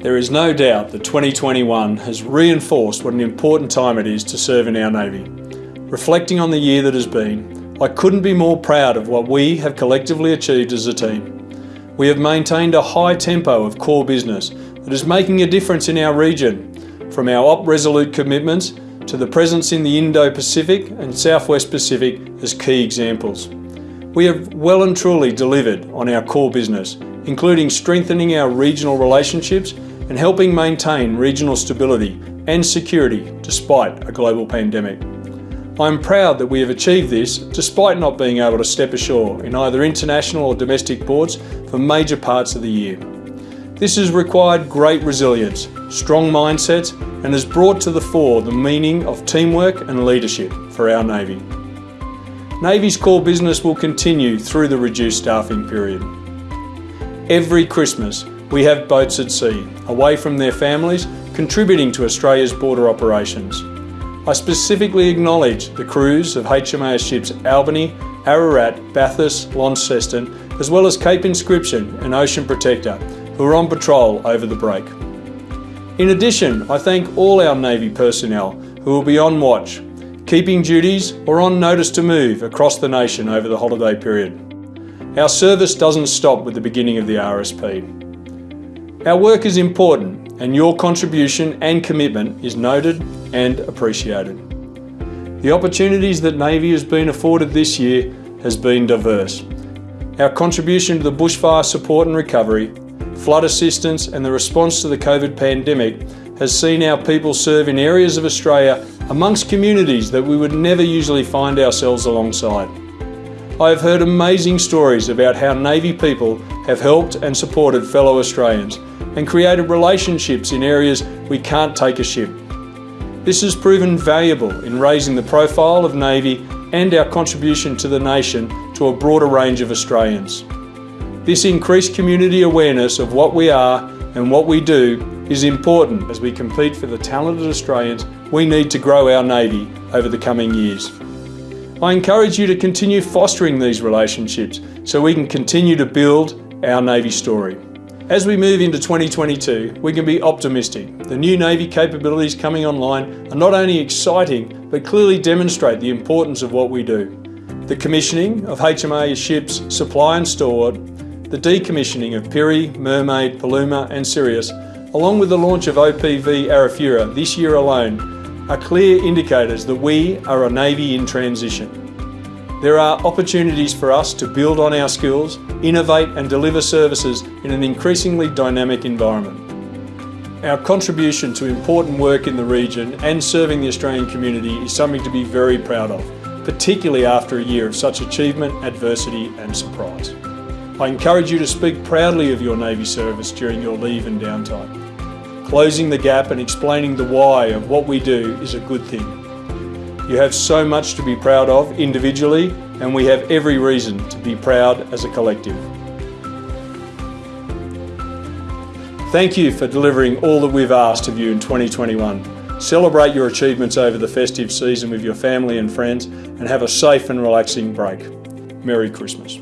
There is no doubt that 2021 has reinforced what an important time it is to serve in our Navy. Reflecting on the year that has been, I couldn't be more proud of what we have collectively achieved as a team. We have maintained a high tempo of core business that is making a difference in our region, from our Op Resolute commitments to the presence in the Indo-Pacific and Southwest Pacific as key examples. We have well and truly delivered on our core business, including strengthening our regional relationships and helping maintain regional stability and security despite a global pandemic. I am proud that we have achieved this despite not being able to step ashore in either international or domestic ports for major parts of the year. This has required great resilience, strong mindsets, and has brought to the fore the meaning of teamwork and leadership for our Navy. Navy's core business will continue through the reduced staffing period. Every Christmas, we have boats at sea, away from their families, contributing to Australia's border operations. I specifically acknowledge the crews of HMAS ships Albany, Ararat, Bathurst, Launceston, as well as Cape Inscription and Ocean Protector, who are on patrol over the break. In addition, I thank all our Navy personnel who will be on watch, keeping duties or on notice to move across the nation over the holiday period. Our service doesn't stop with the beginning of the RSP. Our work is important and your contribution and commitment is noted and appreciated. The opportunities that Navy has been afforded this year has been diverse. Our contribution to the bushfire support and recovery, flood assistance and the response to the COVID pandemic has seen our people serve in areas of Australia amongst communities that we would never usually find ourselves alongside. I have heard amazing stories about how Navy people have helped and supported fellow Australians and created relationships in areas we can't take a ship. This has proven valuable in raising the profile of Navy and our contribution to the nation to a broader range of Australians. This increased community awareness of what we are and what we do is important as we compete for the talented Australians we need to grow our Navy over the coming years. I encourage you to continue fostering these relationships so we can continue to build our Navy story. As we move into 2022, we can be optimistic. The new Navy capabilities coming online are not only exciting, but clearly demonstrate the importance of what we do. The commissioning of HMA ships Supply and Stalwart, the decommissioning of Pirie, Mermaid, Paluma and Sirius, along with the launch of OPV Arafura this year alone, are clear indicators that we are a Navy in transition. There are opportunities for us to build on our skills, innovate and deliver services in an increasingly dynamic environment. Our contribution to important work in the region and serving the Australian community is something to be very proud of, particularly after a year of such achievement, adversity and surprise. I encourage you to speak proudly of your Navy service during your leave and downtime. Closing the gap and explaining the why of what we do is a good thing. You have so much to be proud of individually, and we have every reason to be proud as a collective. Thank you for delivering all that we've asked of you in 2021. Celebrate your achievements over the festive season with your family and friends and have a safe and relaxing break. Merry Christmas.